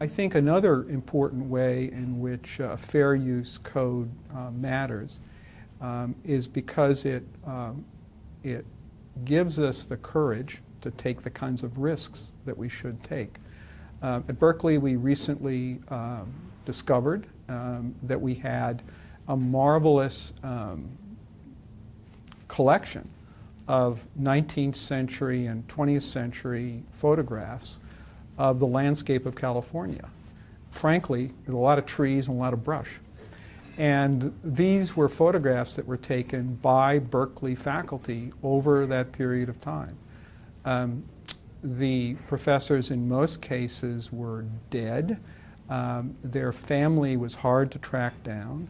I think another important way in which uh, fair use code uh, matters um, is because it, um, it gives us the courage to take the kinds of risks that we should take. Uh, at Berkeley, we recently um, discovered um, that we had a marvelous um, collection of 19th century and 20th century photographs of the landscape of California. Frankly, there's a lot of trees and a lot of brush. And these were photographs that were taken by Berkeley faculty over that period of time. Um, the professors in most cases were dead. Um, their family was hard to track down.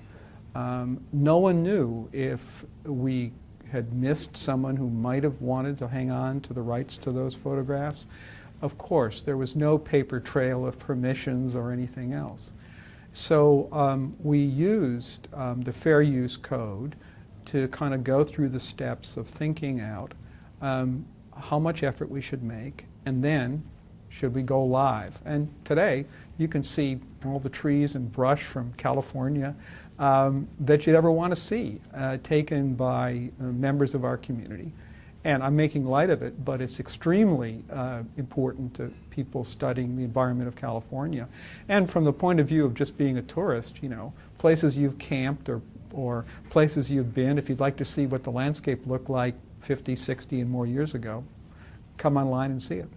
Um, no one knew if we had missed someone who might have wanted to hang on to the rights to those photographs. Of course, there was no paper trail of permissions or anything else. So um, we used um, the Fair Use Code to kind of go through the steps of thinking out um, how much effort we should make, and then should we go live. And today, you can see all the trees and brush from California um, that you'd ever want to see uh, taken by uh, members of our community. And I'm making light of it, but it's extremely uh, important to people studying the environment of California. And from the point of view of just being a tourist, you know, places you've camped or, or places you've been, if you'd like to see what the landscape looked like 50, 60 and more years ago, come online and see it.